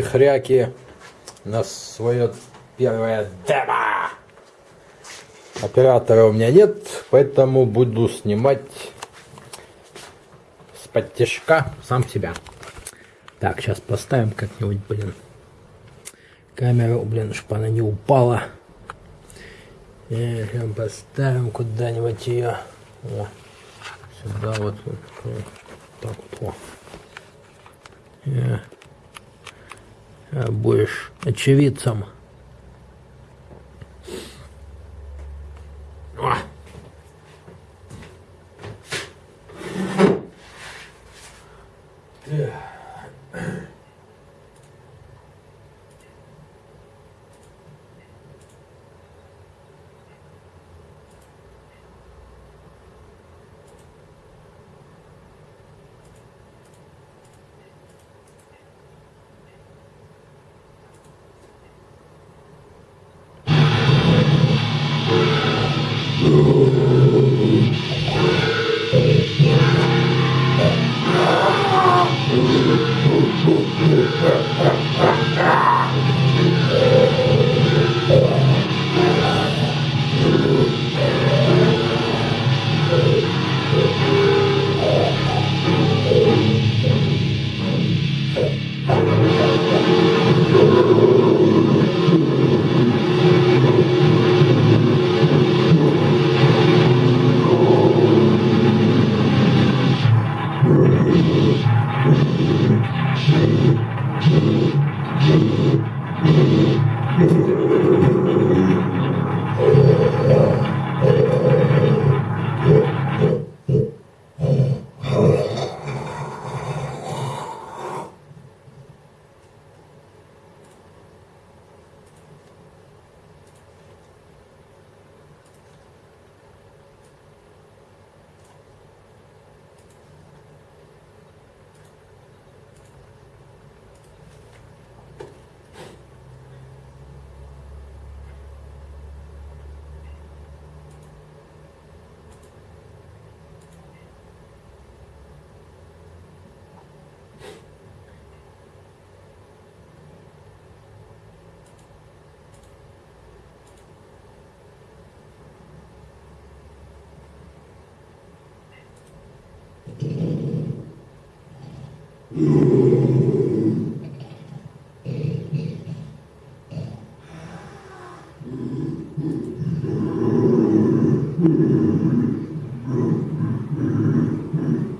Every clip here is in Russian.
хряки на свое первое демо. Оператора у меня нет, поэтому буду снимать с подтяжка сам себя. Так, сейчас поставим как-нибудь, блин, камеру, блин, чтобы она не упала. И поставим куда-нибудь ее. О, сюда вот, вот, вот так вот. О. И, а будешь очевидцем.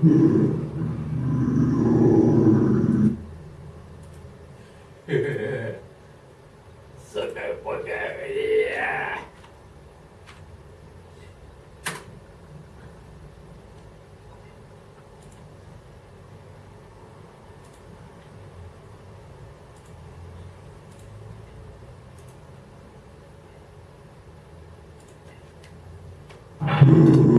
Hmm. Ooh.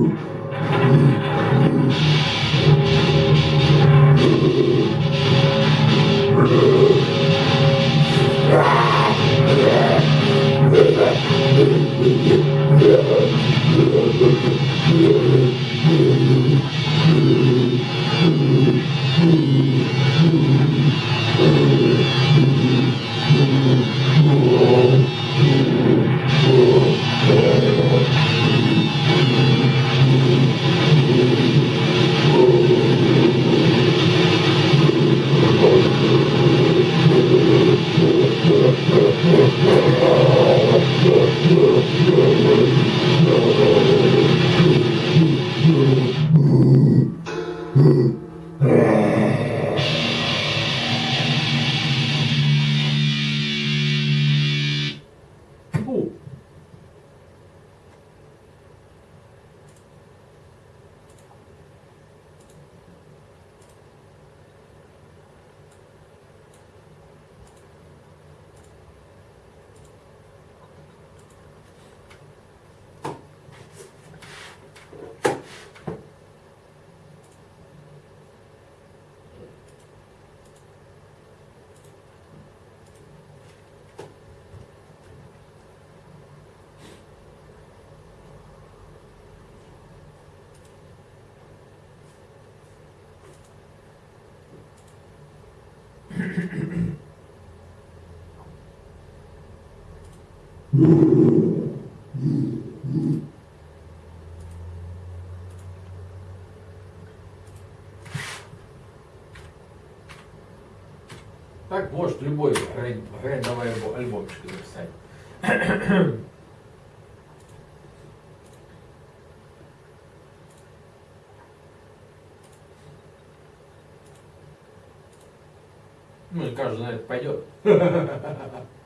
Так может любой рейндовый альбомчик записать. Каждый на это пойдет.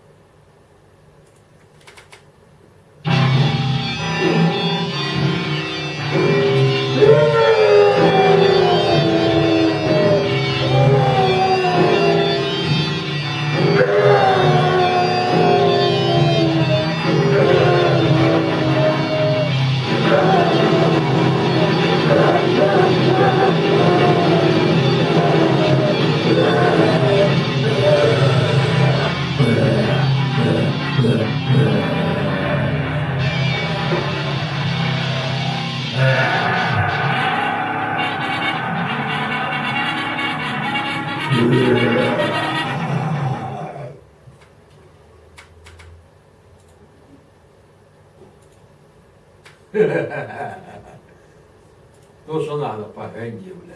То, что надо по грэнди, бля.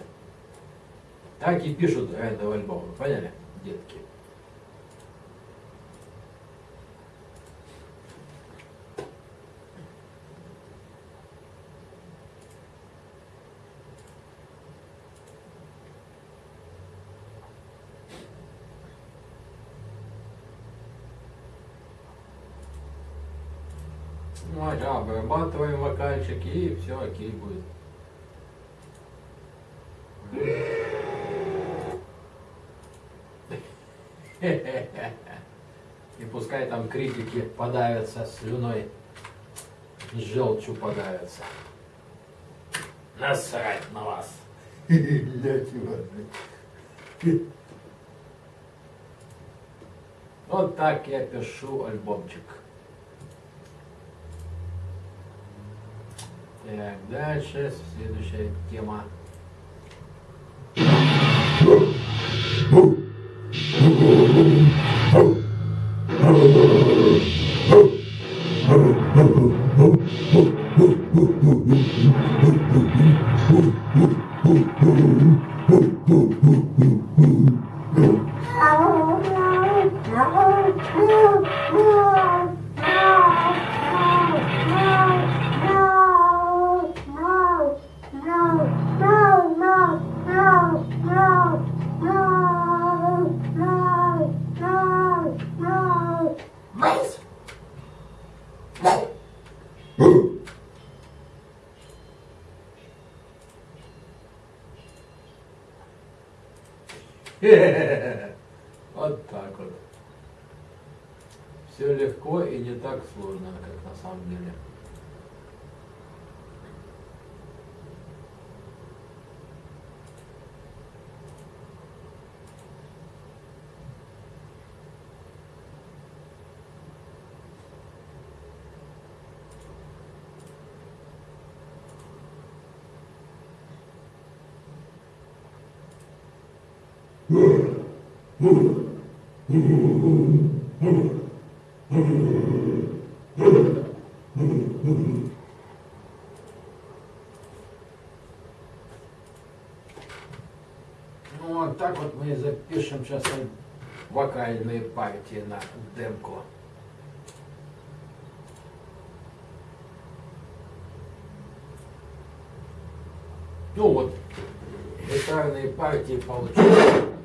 Так и пишут грэндовый альбом, поняли, детки? Ну, а да, обрабатываем вокальчик и все окей будет. И пускай там критики подавятся слюной, желчью подавятся. Насрать на вас. Вот так я пишу альбомчик. Так, дальше следующая тема. Вот так вот. Все легко и не так сложно, как на самом деле. Вот так вот мы запишем сейчас вокальные партии на демку. Ну вот, гитарные партии получились.